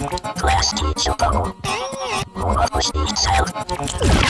Class teacher bubble. More of push itself.